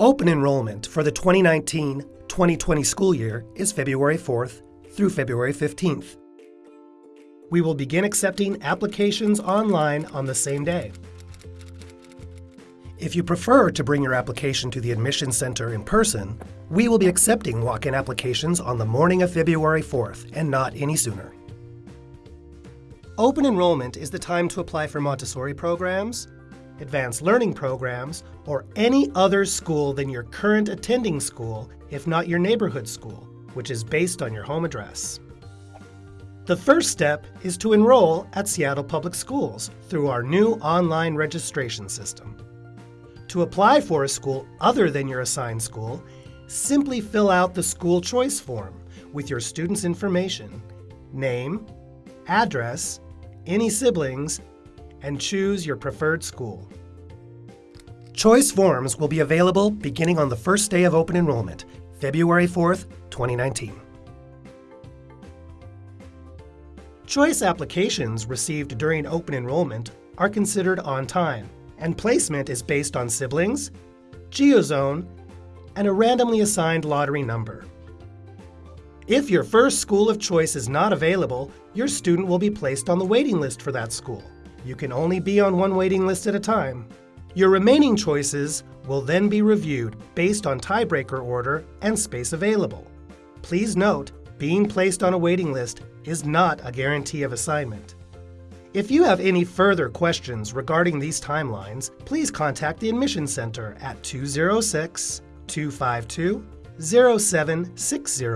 Open enrollment for the 2019-2020 school year is February 4th through February 15th. We will begin accepting applications online on the same day. If you prefer to bring your application to the admission center in person, we will be accepting walk-in applications on the morning of February 4th and not any sooner. Open enrollment is the time to apply for Montessori programs, advanced learning programs, or any other school than your current attending school, if not your neighborhood school, which is based on your home address. The first step is to enroll at Seattle Public Schools through our new online registration system. To apply for a school other than your assigned school, simply fill out the school choice form with your student's information, name, address, any siblings, and choose your preferred school. Choice forms will be available beginning on the first day of open enrollment, February 4th, 2019. Choice applications received during open enrollment are considered on time, and placement is based on siblings, geozone, and a randomly assigned lottery number. If your first school of choice is not available, your student will be placed on the waiting list for that school. You can only be on one waiting list at a time. Your remaining choices will then be reviewed based on tiebreaker order and space available. Please note, being placed on a waiting list is not a guarantee of assignment. If you have any further questions regarding these timelines, please contact the Admissions Center at 206 252 0760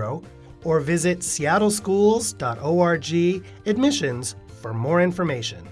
or visit seattleschools.org admissions for more information.